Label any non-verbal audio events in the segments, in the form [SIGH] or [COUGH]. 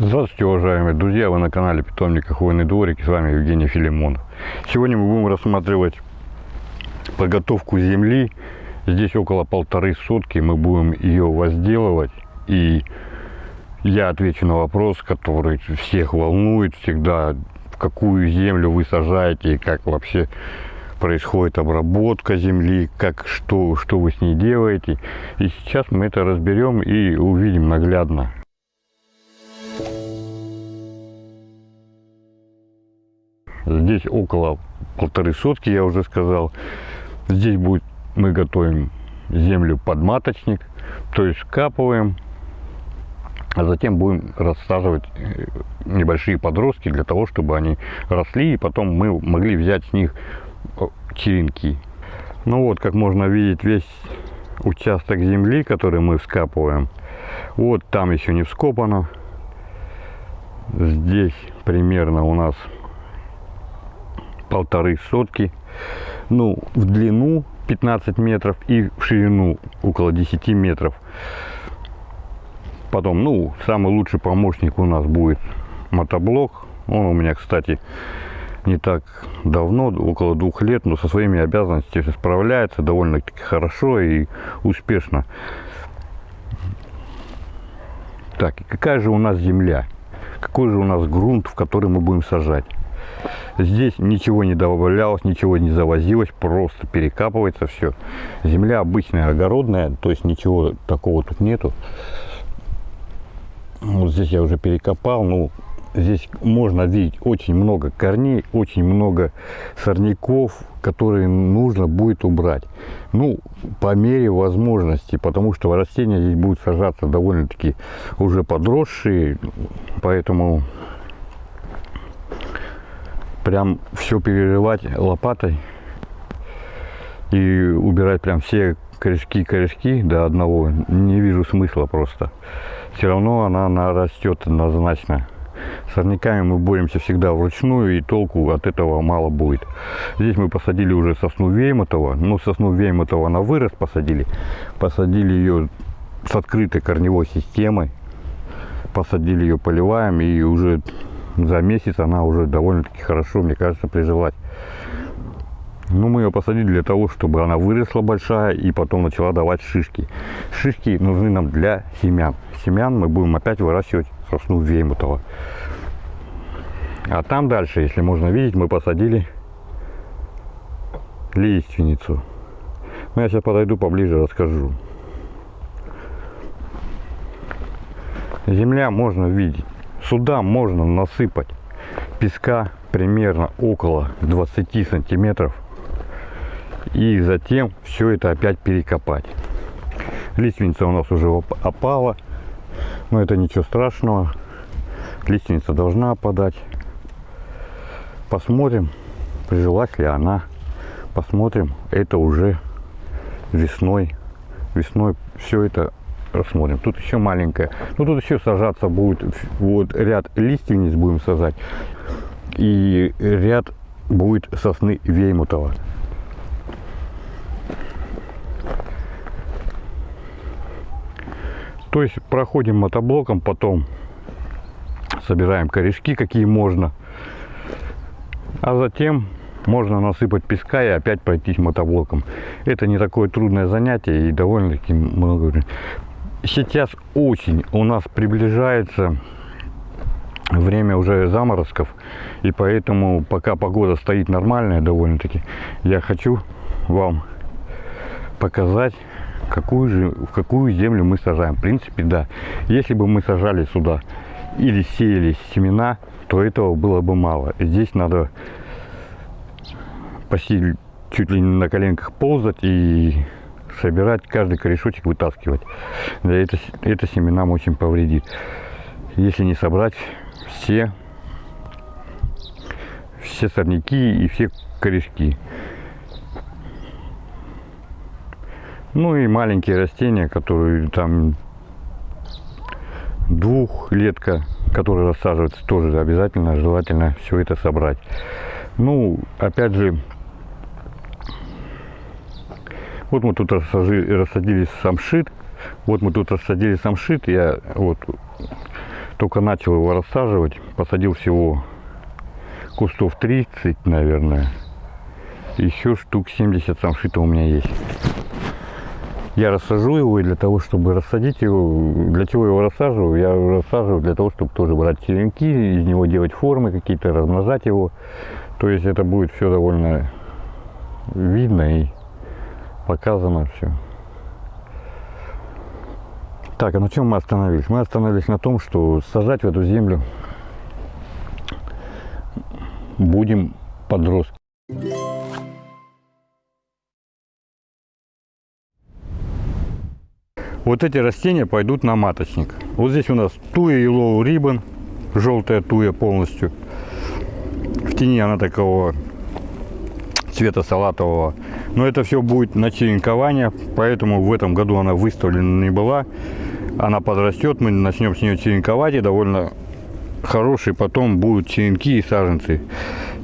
Здравствуйте, уважаемые друзья! Вы на канале Питомник Хвойный дворик. С вами Евгений Филимонов. Сегодня мы будем рассматривать подготовку земли. Здесь около полторы сотки. Мы будем ее возделывать. И я отвечу на вопрос, который всех волнует всегда. В какую землю вы сажаете и как вообще происходит обработка земли, как что, что вы с ней делаете. И сейчас мы это разберем и увидим наглядно. Здесь около полторы сотки, я уже сказал. Здесь будет, мы готовим землю под маточник, то есть скапываем, а затем будем рассаживать э, небольшие подростки для того, чтобы они росли, и потом мы могли взять с них черенки. Ну вот, как можно видеть, весь участок земли, который мы вскапываем, вот там еще не вскопано. Здесь примерно у нас полторы сотки. Ну, в длину 15 метров и в ширину около 10 метров. Потом, ну, самый лучший помощник у нас будет мотоблок. Он у меня, кстати, не так давно, около двух лет, но со своими обязанностями справляется довольно-таки хорошо и успешно. Так, и какая же у нас земля? Какой же у нас грунт, в который мы будем сажать? Здесь ничего не добавлялось, ничего не завозилось, просто перекапывается все. Земля обычная, огородная, то есть ничего такого тут нету. Вот здесь я уже перекопал, ну, здесь можно видеть очень много корней, очень много сорняков, которые нужно будет убрать. Ну, по мере возможности, потому что растения здесь будут сажаться довольно-таки уже подросшие, поэтому прям все перерывать лопатой и убирать прям все корешки-корешки до одного не вижу смысла просто. Все равно она, она растет однозначно. Сорняками мы боремся всегда вручную, и толку от этого мало будет. Здесь мы посадили уже сосну Веймотова. Ну, сосну Веймотова на вырос посадили. Посадили ее с открытой корневой системой. Посадили ее, поливаем, и уже за месяц она уже довольно-таки хорошо, мне кажется, прижилась. Ну, мы ее посадили для того, чтобы она выросла большая и потом начала давать шишки. Шишки нужны нам для семян. Семян мы будем опять выращивать сосну Веймутова. А там дальше, если можно видеть, мы посадили лиственницу. Ну, я сейчас подойду поближе, расскажу. Земля можно видеть. Сюда можно насыпать песка примерно около 20 сантиметров. И затем все это опять перекопать. Лиственница у нас уже опала. Но это ничего страшного. Лиственница должна опадать. Посмотрим, прижилась ли она. Посмотрим, это уже весной. Весной все это рассмотрим. Тут еще маленькая. Ну, тут еще сажаться будет. Вот ряд лиственниц будем сажать. И ряд будет сосны Веймутова. То есть проходим мотоблоком, потом собираем корешки, какие можно. А затем можно насыпать песка и опять пройтись мотоблоком. Это не такое трудное занятие и довольно-таки много сейчас осень, у нас приближается время уже заморозков, и поэтому пока погода стоит нормальная довольно-таки, я хочу вам показать, какую же, в какую землю мы сажаем. В принципе, да, если бы мы сажали сюда или сеяли семена, то этого было бы мало. Здесь надо почти чуть ли не на коленках ползать и собирать, каждый корешочек вытаскивать. Да, это, это семенам очень повредит. Если не собрать все, все сорняки и все корешки. Ну и маленькие растения, которые там двухлетка, которые рассаживаются, тоже обязательно, желательно все это собрать. Ну, опять же, вот мы тут рассадили, рассадили самшит. Вот мы тут рассадили самшит. Я вот Только начал его рассаживать. Посадил всего кустов 30, наверное. Еще штук 70 самшита у меня есть. Я рассажу его и для того, чтобы рассадить его, для чего его рассаживаю? Я рассаживаю для того, чтобы тоже брать черенки, из него делать формы какие-то, размножать его. То есть это будет все довольно видно и показано все. Так, а на чем мы остановились? Мы остановились на том, что сажать в эту землю будем подростки. Вот эти растения пойдут на маточник. Вот здесь у нас туя Yellow Ribbon, желтая туя полностью. В тени она такого цвета салатового. Но это все будет на черенкование, поэтому в этом году она выставлена не была. Она подрастет, мы начнем с нее черенковать и довольно хорошие потом будут черенки и саженцы.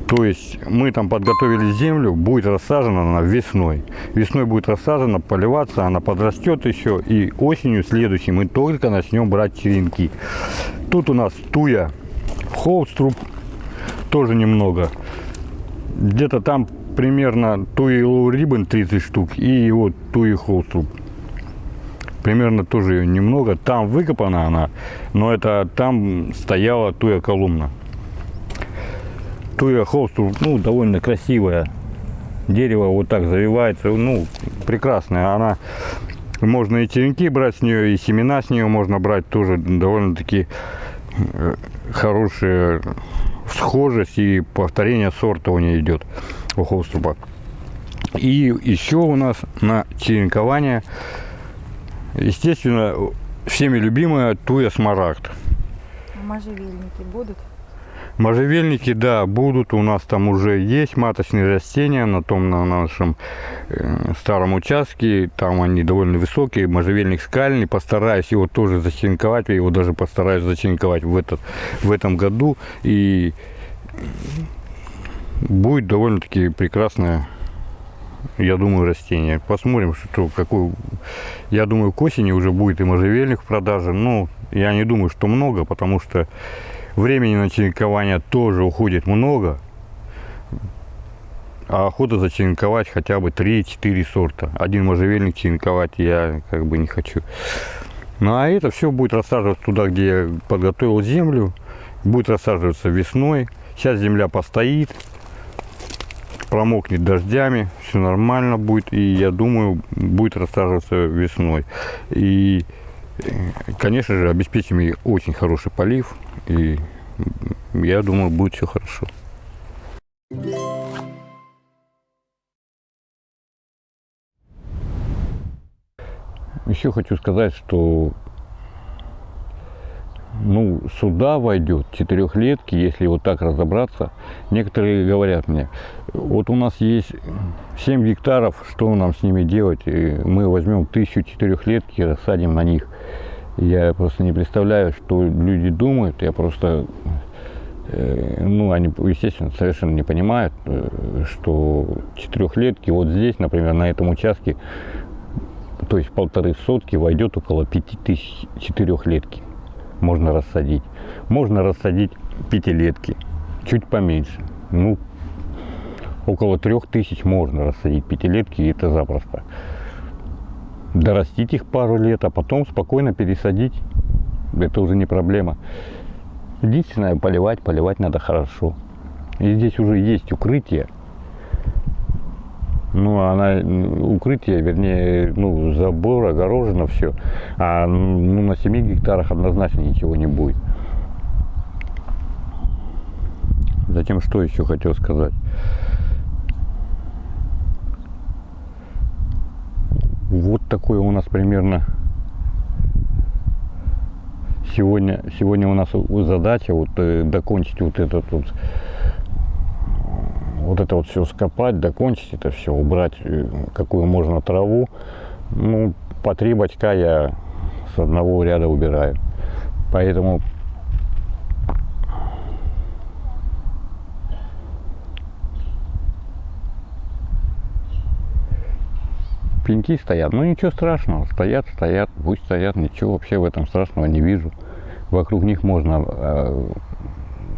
То есть мы там подготовили землю, будет рассажена она весной. Весной будет рассажена, поливаться, она подрастет еще. И осенью следующей мы только начнем брать черенки. Тут у нас туя холструб, тоже немного. Где-то там примерно туя Low Ribbon 30 штук и вот туя холструб. Примерно тоже ее немного. Там выкопана она, но это там стояла туя колумна. Туя холсту, ну, довольно красивое дерево, вот так завивается, ну, прекрасная. Она, можно и черенки брать с нее, и семена с нее можно брать, тоже довольно-таки э, хорошая схожесть и повторение сорта у нее идет у холструба. И еще у нас на черенкование, естественно, всеми любимая туя смарагд. А можжевельники будут? Можжевельники, да, будут. У нас там уже есть маточные растения на том на нашем э, старом участке. Там они довольно высокие. Можжевельник скальный. Постараюсь его тоже зачеренковать. Я его даже постараюсь зачеренковать в, этот, в этом году. И будет довольно-таки прекрасное я думаю, растение. Посмотрим, что какой. Я думаю, к осени уже будет и можжевельник в продаже. Но я не думаю, что много, потому что Времени на черенкование тоже уходит много. А охота зачеренковать хотя бы 3-4 сорта. Один можжевельник черенковать я как бы не хочу. Ну а это все будет рассаживаться туда, где я подготовил землю. Будет рассаживаться весной. Сейчас земля постоит, промокнет дождями, все нормально будет. И я думаю, будет рассаживаться весной. И Конечно же, обеспечим ей очень хороший полив, и я думаю, будет все хорошо. Еще хочу сказать, что ну, сюда войдет четырехлетки, если вот так разобраться. Некоторые говорят мне, вот у нас есть 7 гектаров, что нам с ними делать? Мы возьмем тысячу четырехлетки и рассадим на них. Я просто не представляю, что люди думают. Я просто, э, ну, они, естественно, совершенно не понимают, э, что четырехлетки вот здесь, например, на этом участке, то есть полторы сотки войдет около пяти тысяч четырехлетки можно рассадить. Можно рассадить пятилетки, чуть поменьше. Ну, около трех тысяч можно рассадить пятилетки, и это запросто. Дорастить их пару лет, а потом спокойно пересадить. Это уже не проблема. Единственное, поливать, поливать надо хорошо. И здесь уже есть укрытие, ну, она, укрытие, вернее, ну, забор, огорожено все. А ну, на 7 гектарах однозначно ничего не будет. Затем, что еще хотел сказать. Вот такое у нас примерно сегодня, сегодня у нас задача вот э, докончить вот этот вот вот это вот все скопать, докончить это все, убрать э, какую можно траву. Ну, по три бачка я с одного ряда убираю. Поэтому пеньки стоят. Ну ничего страшного, стоят, стоят, пусть стоят, ничего вообще в этом страшного не вижу. вокруг них можно э,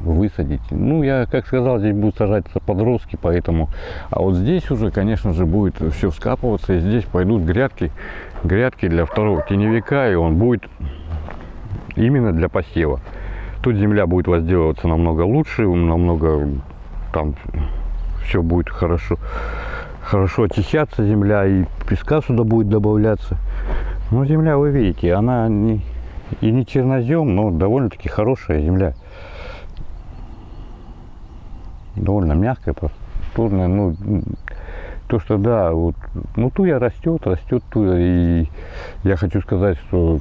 высадить. Ну, я, как сказал, здесь будут сажаться подростки, поэтому... А вот здесь уже, конечно же, будет все скапываться, и здесь пойдут грядки, грядки для второго теневика, и он будет именно для посева. Тут земля будет возделываться намного лучше, намного там все будет хорошо, хорошо очищаться земля, и песка сюда будет добавляться. Но земля, вы видите, она не, и не чернозем, но довольно-таки хорошая земля. Довольно мягкая, просторная. Ну, то, что да, вот, ну туя растет, растет туя. И я хочу сказать, что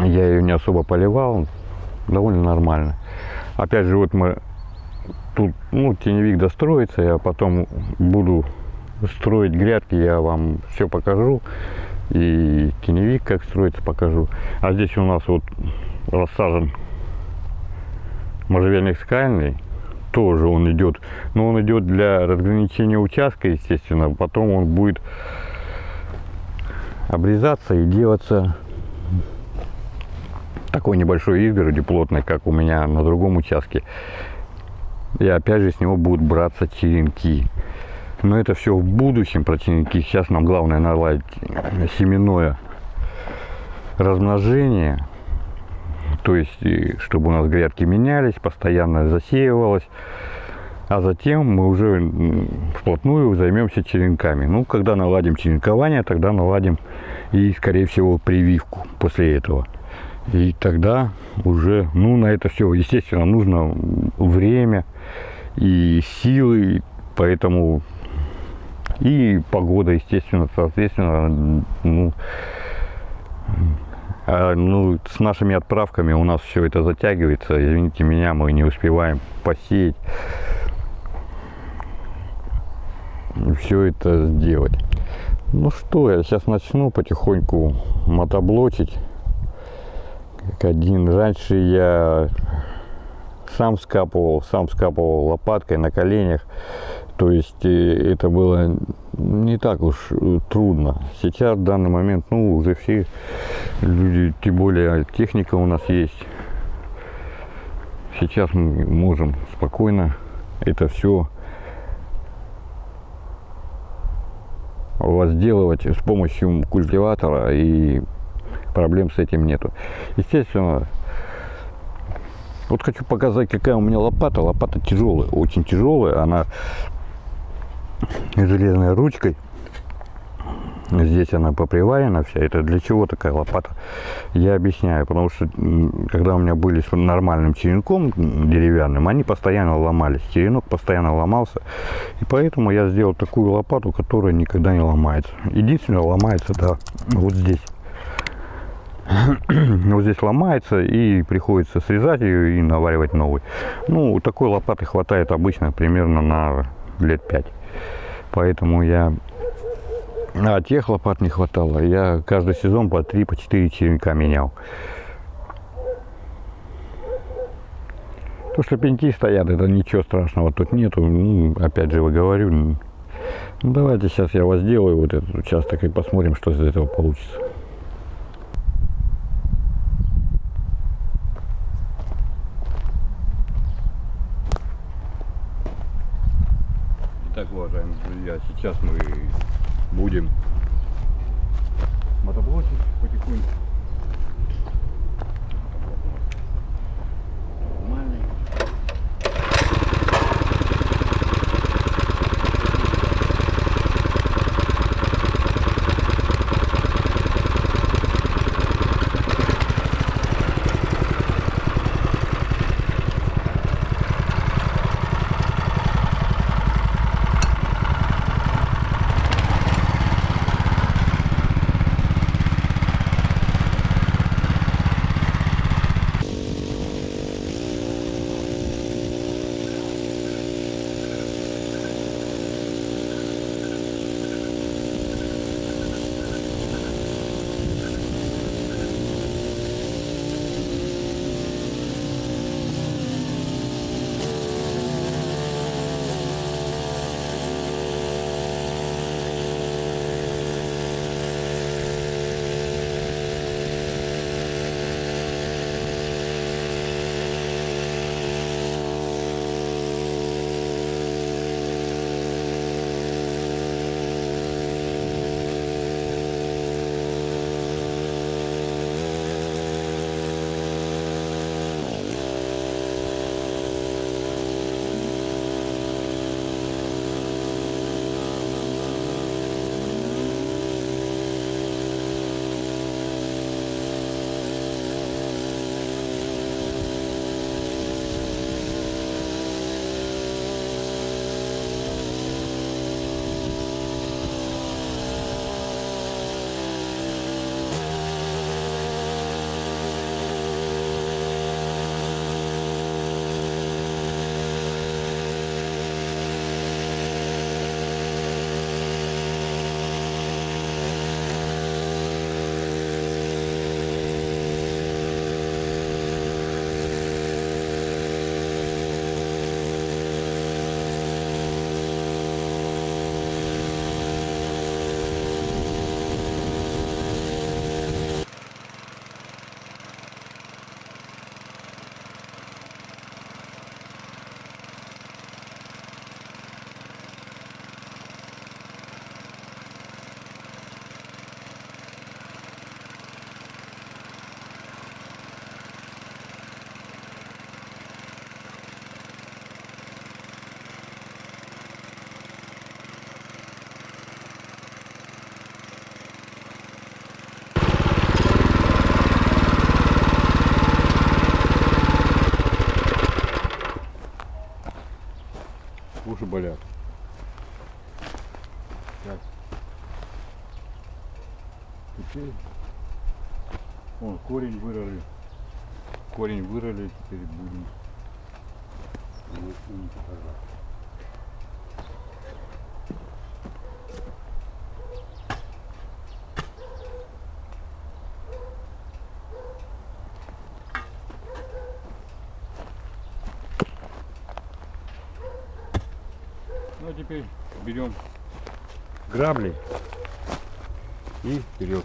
я ее не особо поливал, довольно нормально. Опять же, вот мы тут, ну, теневик достроится, я потом буду строить грядки, я вам все покажу. И теневик как строится покажу. А здесь у нас вот рассажен можжевельник скальный. Тоже он идет, но он идет для разграничения участка, естественно. Потом он будет обрезаться и делаться такой небольшой изгороди плотной, как у меня на другом участке. И опять же с него будут браться черенки. Но это все в будущем про черенки. Сейчас нам главное наладить семенное размножение. То есть, чтобы у нас грядки менялись, постоянно засеивалось. А затем мы уже вплотную займемся черенками. Ну, когда наладим черенкование, тогда наладим и, скорее всего, прививку после этого. И тогда уже, ну, на это все, естественно, нужно время и силы, поэтому и погода, естественно, соответственно, ну, ну, с нашими отправками у нас все это затягивается. Извините меня, мы не успеваем посеять. Все это сделать. Ну что, я сейчас начну потихоньку мотоблочить как один. Раньше я сам скапывал, сам скапывал лопаткой на коленях. То есть э, это было не так уж э, трудно. Сейчас в данный момент, ну, уже все люди, тем более техника у нас есть. Сейчас мы можем спокойно это все возделывать с помощью культиватора и проблем с этим нету. Естественно, вот хочу показать, какая у меня лопата. Лопата тяжелая, очень тяжелая. Она железной ручкой. Здесь она поприварена вся. Это для чего такая лопата? Я объясняю. Потому что, когда у меня были с нормальным черенком деревянным, они постоянно ломались. Черенок постоянно ломался. И поэтому я сделал такую лопату, которая никогда не ломается. Единственное, ломается, да, вот здесь. [COUGHS] вот здесь ломается и приходится срезать ее и наваривать новый. Ну, такой лопаты хватает обычно примерно на лет 5. Поэтому я... А тех лопат не хватало. Я каждый сезон по 3-4 по черенка менял. То, что пеньки стоят, это ничего страшного тут нету. Ну, опять же, вы говорю, ну, давайте сейчас я вас сделаю вот этот участок и посмотрим, что из этого получится. Итак, уважаемые друзья, сейчас мы будем мотоблочить потихоньку. Вырыли. Корень вырыли, теперь будем. Ну а теперь берем грабли и вперед.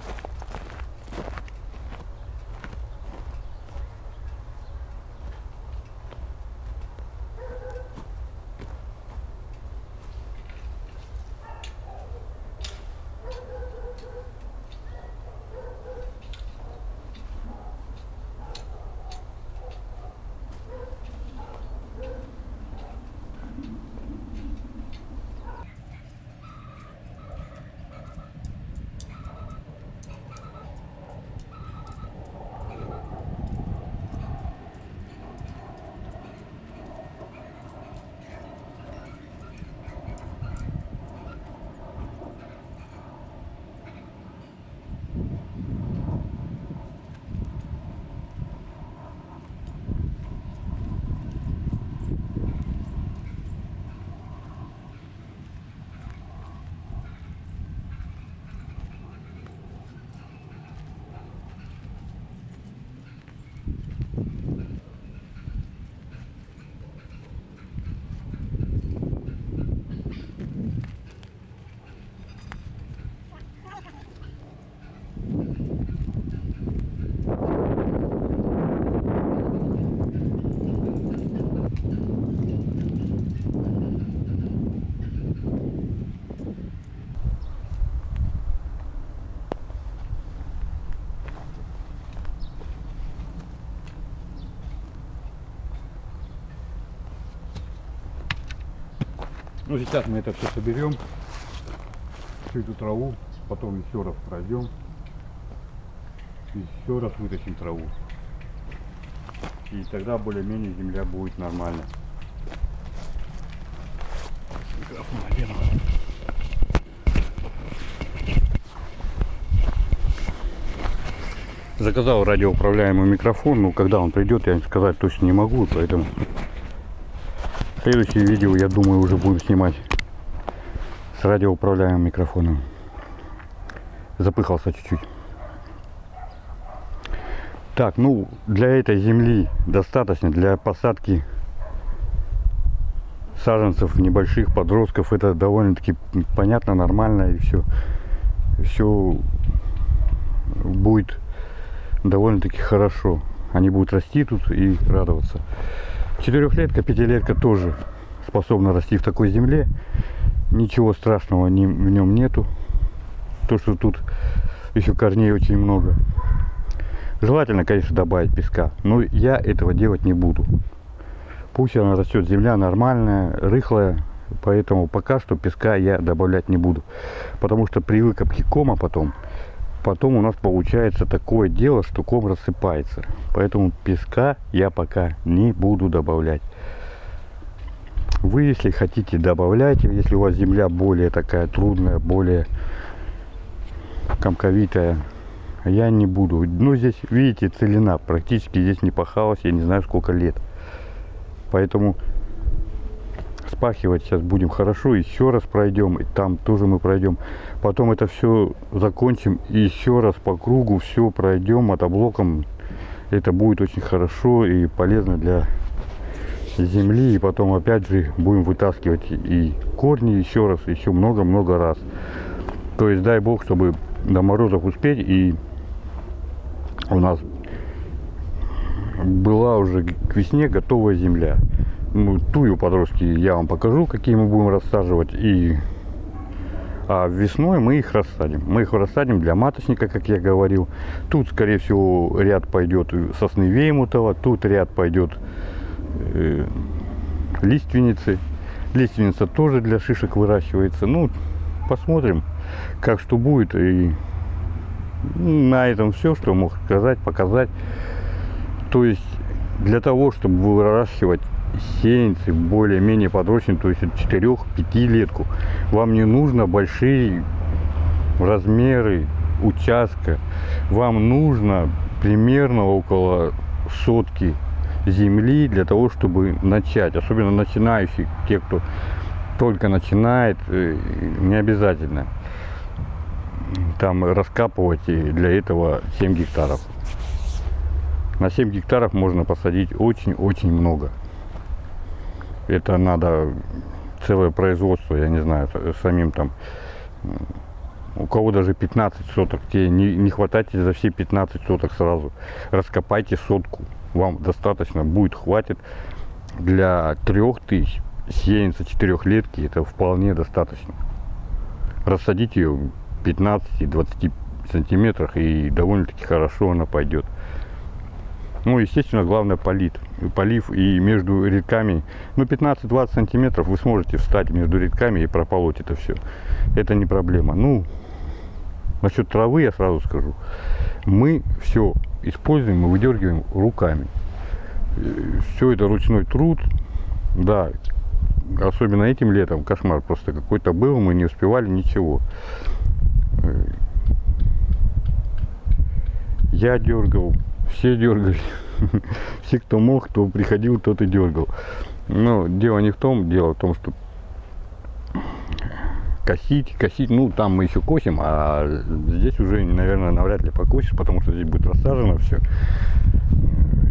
Ну сейчас мы это все соберем, всю эту траву, потом еще раз пройдем, еще раз вытащим траву. И тогда более-менее земля будет нормально. Микрофон надену. Заказал радиоуправляемый микрофон, но когда он придет, я сказать точно не могу, поэтому Следующее видео, я думаю, уже буду снимать с радиоуправляемым микрофоном. Запыхался чуть-чуть. Так, ну, для этой земли достаточно, для посадки саженцев небольших подростков, это довольно-таки понятно, нормально и все. Все будет довольно-таки хорошо. Они будут расти тут и радоваться. Четырехлетка, пятилетка тоже способна расти в такой земле. Ничего страшного ни, в нем нету. То, что тут еще корней очень много. Желательно, конечно, добавить песка, но я этого делать не буду. Пусть она растет, земля нормальная, рыхлая, поэтому пока что песка я добавлять не буду. Потому что при выкопке кома потом потом у нас получается такое дело, что ком рассыпается. Поэтому песка я пока не буду добавлять. Вы, если хотите, добавляйте. Если у вас земля более такая трудная, более комковитая, я не буду. Ну, здесь, видите, целина. Практически здесь не пахалось, я не знаю, сколько лет. Поэтому спахивать сейчас будем хорошо, еще раз пройдем, и там тоже мы пройдем. Потом это все закончим и еще раз по кругу все пройдем мотоблоком. Это будет очень хорошо и полезно для земли. И потом опять же будем вытаскивать и корни еще раз, еще много-много раз. То есть дай бог, чтобы до морозов успеть и у нас была уже к весне готовая земля тую подростки я вам покажу, какие мы будем рассаживать. И а весной мы их рассадим. Мы их рассадим для маточника, как я говорил. Тут, скорее всего, ряд пойдет сосны Веймутова, тут ряд пойдет э, лиственницы. Лиственница тоже для шишек выращивается. Ну, посмотрим, как что будет. И на этом все, что мог сказать, показать. То есть, для того, чтобы выращивать сеянцы более-менее подрощенные, то есть 4-5 летку. Вам не нужно большие размеры, участка вам нужно примерно около сотки земли для того, чтобы начать. Особенно начинающие, те, кто только начинает, э, не обязательно там раскапывать для этого 7 гектаров. На 7 гектаров можно посадить очень-очень много. Это надо целое производство, я не знаю, самим там. У кого даже 15 соток, тебе не, не хватайте за все 15 соток сразу. Раскопайте сотку, вам достаточно будет, хватит. Для 3000 сеянца четырехлетки это вполне достаточно. Рассадить ее в 15-20 сантиметрах и довольно-таки хорошо она пойдет. Ну, естественно, главное полит. Полив и между рядками, ну, 15-20 сантиметров вы сможете встать между рядками и прополоть это все. Это не проблема. Ну, насчет травы я сразу скажу. Мы все используем и выдергиваем руками. Все это ручной труд. Да, особенно этим летом кошмар просто какой-то был, мы не успевали ничего. Э, Я дергал, все дергали. [LAUGHS] Все, кто мог, кто приходил, тот и дергал. Но дело не в том, дело в том, что косить, косить, ну там мы еще косим, а здесь уже, наверное, навряд ли покосишь, потому что здесь будет рассажено все.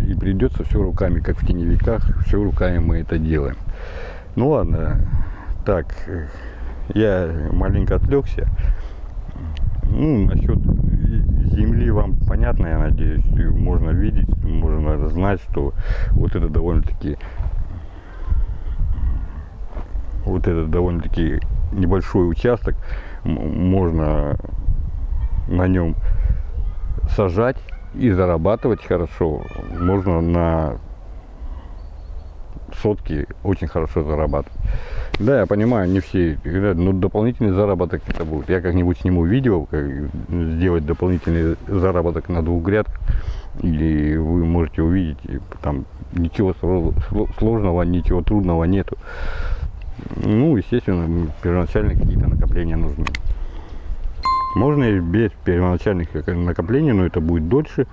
И придется все руками, как в теневиках, все руками мы это делаем. Ну ладно, так, я маленько отвлекся. Ну, насчет земли вам понятно, я надеюсь, можно видеть, можно знать, что вот это довольно-таки вот этот довольно-таки небольшой участок, можно на нем сажать и зарабатывать хорошо. Можно на сотки очень хорошо зарабатывать. Да, я понимаю, не все, но дополнительный заработок это будет. Я как-нибудь сниму видео, как сделать дополнительный заработок на двух грядках. И вы можете увидеть, и там ничего сло- сло- сложного, ничего трудного нету. Ну, естественно, м, первоначально какие-то накопления нужны. Можно и без первоначальных накоплений, но это будет дольше,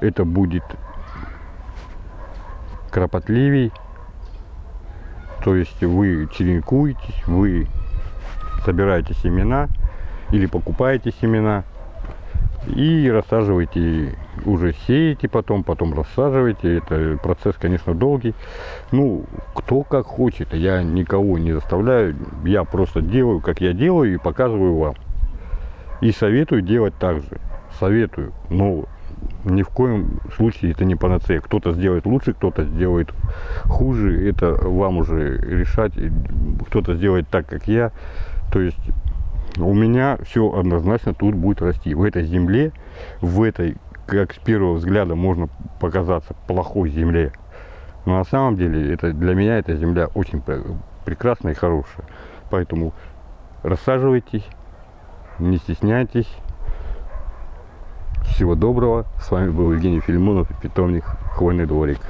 это будет кропотливей. То есть вы черенкуетесь, вы собираете семена или покупаете семена и рассаживаете, уже сеете потом, потом рассаживаете. Это процесс, конечно, долгий. Ну, кто как хочет, я никого не заставляю, я просто делаю, как я делаю и показываю вам. И советую делать так же. Советую, но ни в коем случае это не панацея. Кто-то сделает лучше, кто-то сделает хуже. Это вам уже решать. Кто-то сделает так, как я. То есть у меня все однозначно тут будет расти. В этой земле, в этой, как с первого взгляда можно показаться, плохой земле. Но на самом деле это для меня эта земля очень пр- прекрасная и хорошая. Поэтому рассаживайтесь, не стесняйтесь. Всего доброго. С вами был Евгений Филимонов и питомник Хвойный дворик.